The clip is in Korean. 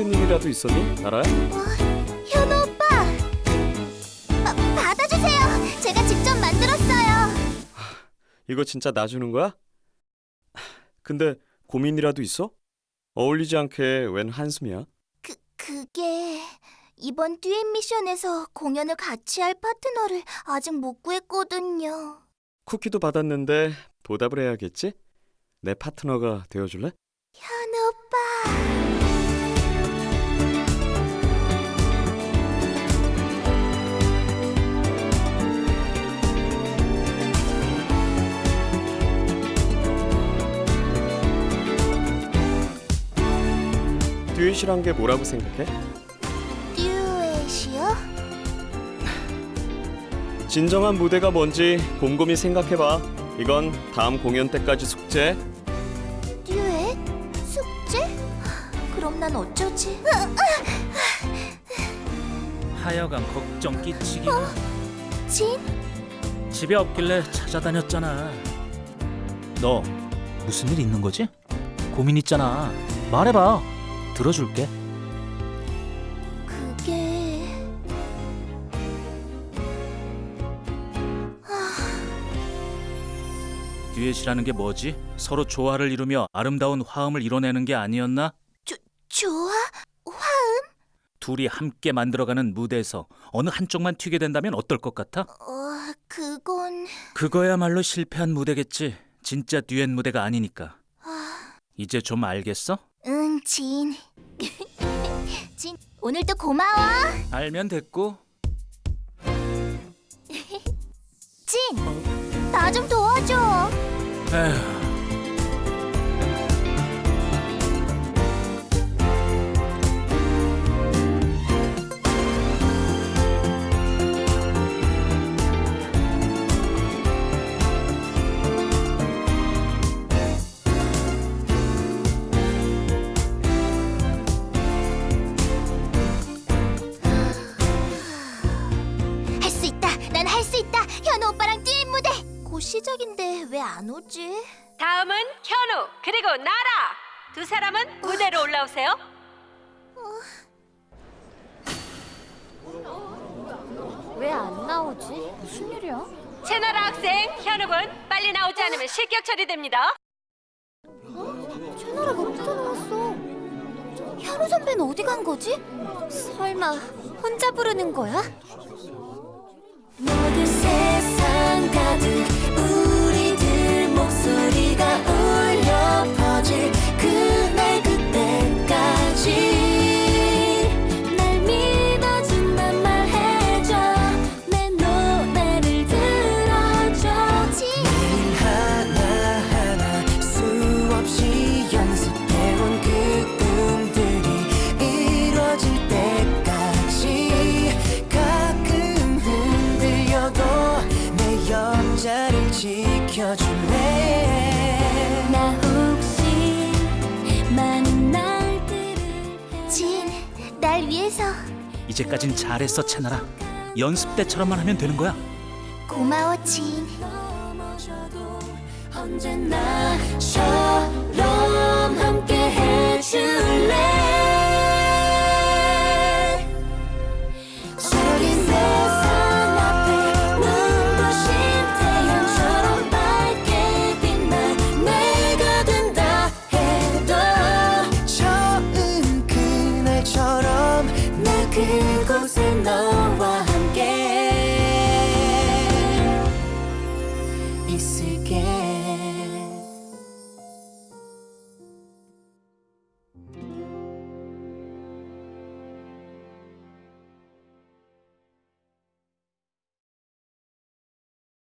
고민이라도 있었니, 나라야? 현우 오빠! 아, 받아주세요! 제가 직접 만들었어요! 이거 진짜 나 주는 거야? 근데 고민이라도 있어? 어울리지 않게 웬 한숨이야? 그, 그게... 이번 듀엣 미션에서 공연을 같이 할 파트너를 아직 못 구했거든요. 쿠키도 받았는데 보답을 해야겠지? 내 파트너가 되어줄래? 현우 오빠! 듀엣이란 게 뭐라고 생각해? 듀엣이요? 진정한 무대가 뭔지 곰곰이 생각해봐. 이건 다음 공연 때까지 숙제. 듀엣? 숙제? 그럼 난 어쩌지? 하여간 걱정 끼치기 진? 집에 없길래 찾아다녔잖아 너 무슨 일 있는 거지? 고민 있잖아 말해봐 들어줄게 그게... 듀엣이라는 게 뭐지? 서로 조화를 이루며 아름다운 화음을 이뤄내는 게 아니었나? 좋아? 둘이 함께 만들어가는 무대에서 어느 한쪽만 튀게 된다면 어떨 것 같아? 어... 그건... 그거야말로 실패한 무대겠지 진짜 듀엣 무대가 아니니까 아... 이제 좀 알겠어? 응, 진. 진, 오늘도 고마워. 알면 됐고 진, 나 좀 도와줘. 에휴 오빠랑 듀엣 무대. 곧 시작인데 왜 안 오지? 다음은 현우 그리고 나라 두 사람은 무대로 올라오세요. 왜 안 나오지? 무슨 일이야? 채나라 학생 현우군 빨리 나오지 않으면 실격 처리됩니다. 채널아가 어디서 나왔어? 현우 선배는 어디 간 거지? 설마 혼자 부르는 거야? 가득 우리들 목소리 이제까진 잘했어 채나라. 연습 때처럼만 하면 되는 거야. 고마워 진. 넘어져도 언제나 처럼 함께 해줄래